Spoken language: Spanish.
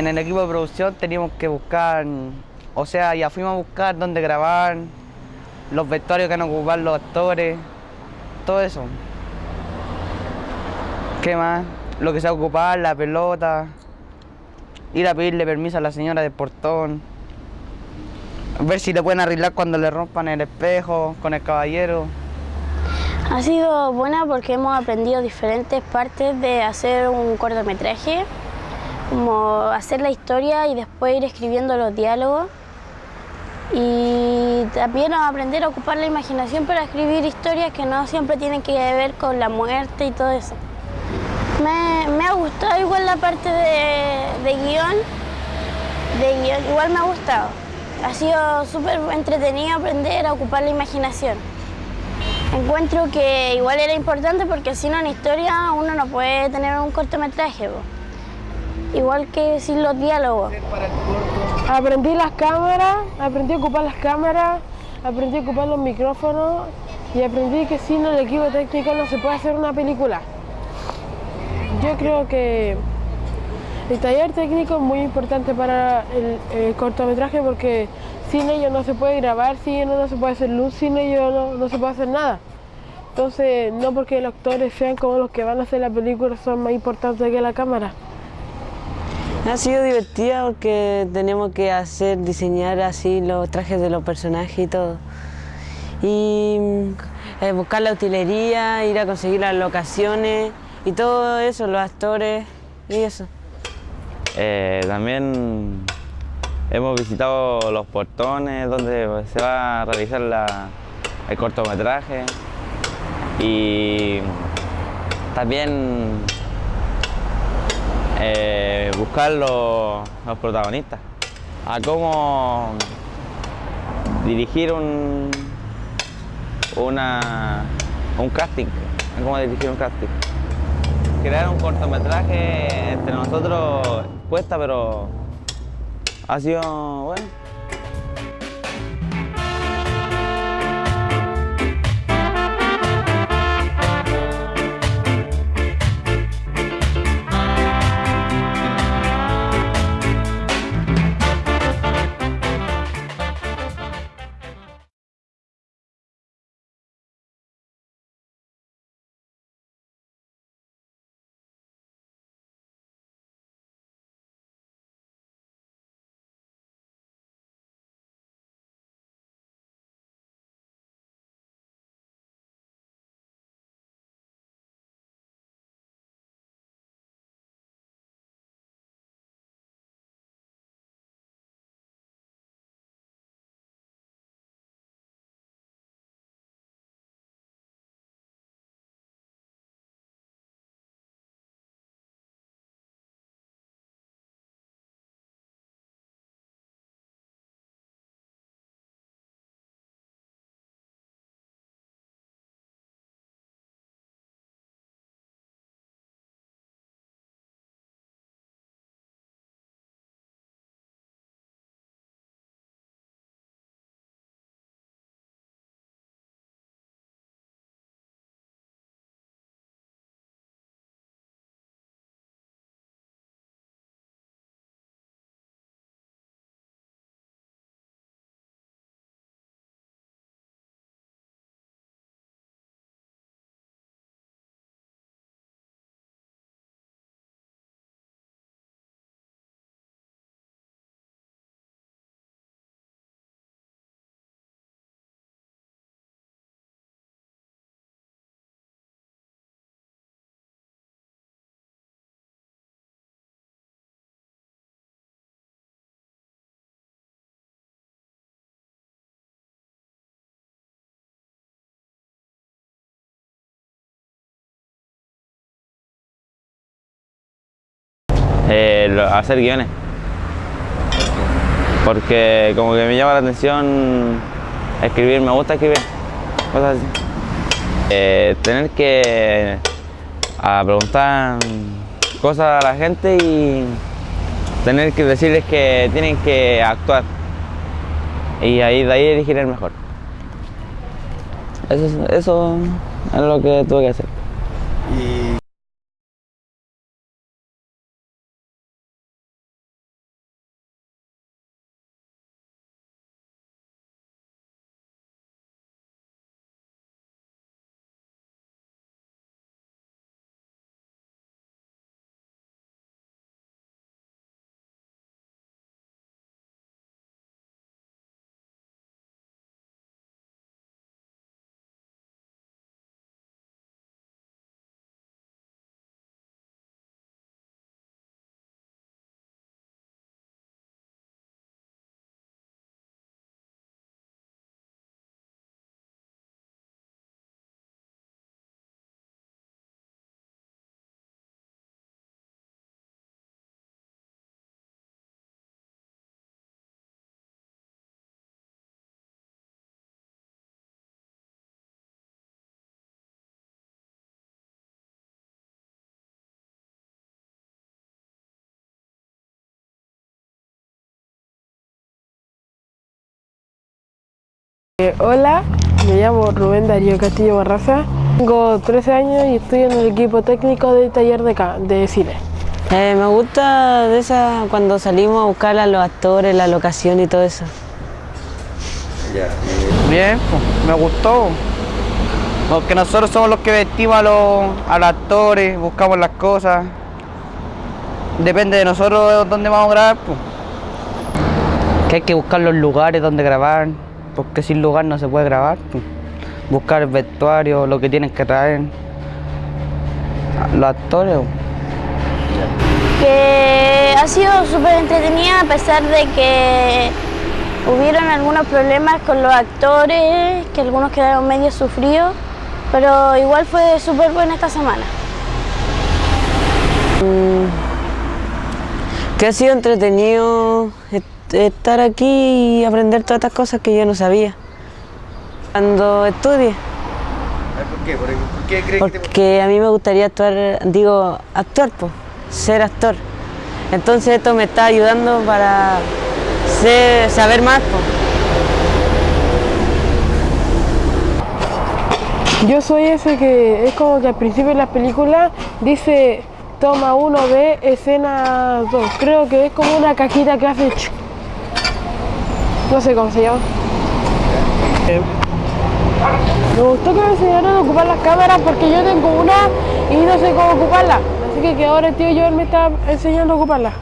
en el equipo de producción teníamos que buscar, o sea, ya fuimos a buscar dónde grabar, los vestuarios que van a ocupar los actores, todo eso. ¿Qué más? Lo que se va a ocupar, la pelota, ir a pedirle permiso a la señora del portón, ver si le pueden arreglar cuando le rompan el espejo con el caballero. Ha sido buena porque hemos aprendido diferentes partes de hacer un cortometraje, como hacer la historia y después ir escribiendo los diálogos. Y también aprender a ocupar la imaginación para escribir historias que no siempre tienen que ver con la muerte y todo eso. Me, ha gustado igual la parte de, de guion, de guion, igual me ha gustado. Ha sido súper entretenido aprender a ocupar la imaginación. Encuentro que igual era importante porque sin una historia uno no puede tener un cortometraje. Igual que sin los diálogos. Aprendí las cámaras, aprendí a ocupar las cámaras, aprendí a ocupar los micrófonos y aprendí que sin el equipo técnico no se puede hacer una película. Yo creo que el taller técnico es muy importante para el, cortometraje porque sin ellos no se puede grabar, sin ellos no se puede hacer luz, sin ellos no, se puede hacer nada. Entonces, no porque los actores sean como los que van a hacer la película son más importantes que la cámara. Ha sido divertida porque tenemos que hacer, diseñar así los trajes de los personajes y todo. Y eh, buscar la utilería, ir a conseguir las locaciones y todo eso, los actores y eso. Eh, también hemos visitado los portones donde se va a realizar el cortometraje y también eh, buscar los, protagonistas, a cómo dirigir un, una, un casting, a cómo dirigir un casting. Crear un cortometraje entre nosotros cuesta, pero ha sido bueno. Hacer guiones. Porque como que me llama la atención escribir, me gusta escribir, cosas así. Eh, tener que preguntar cosas a la gente y tener que decirles que tienen que actuar y ahí de ahí elegir el mejor. Eso, eso es lo que tuve que hacer. Eh, hola, me llamo Rubén Darío Castillo Barraza. Tengo 13 años y estoy en el equipo técnico del taller de, de cine. Eh, me gusta de esa cuando salimos a buscar a los actores, la locación y todo eso. Bien, pues, me gustó. Porque nosotros somos los que vestimos a los, a los actores, buscamos las cosas. Depende de nosotros dónde vamos a grabar, pues. Que hay que buscar los lugares donde grabar, porque sin lugar no se puede grabar. pues. Buscar el vestuario, lo que tienen que traer. Los actores. pues. que ha sido súper entretenida a pesar de que hubieron algunos problemas con los actores, que algunos quedaron medio sufridos, pero igual fue súper buena esta semana. Que ha sido entretenido estar aquí y aprender todas estas cosas que yo no sabía. Cuando estudie. ¿Por qué? ¿Por qué crees Porque a mí me gustaría actuar, digo, actuar, pues, ser actor. Entonces esto me está ayudando para ser- saber más, pues. Yo soy ese que es como que al principio de las películas dice toma 1B, escena 2. Creo que es como una cajita que hace... ch- No sé cómo se llama. Me gustó que me enseñaron a ocupar las cámaras porque yo tengo una y no sé cómo ocuparla. Así que, que ahora el tío Joel me está enseñando a ocuparla.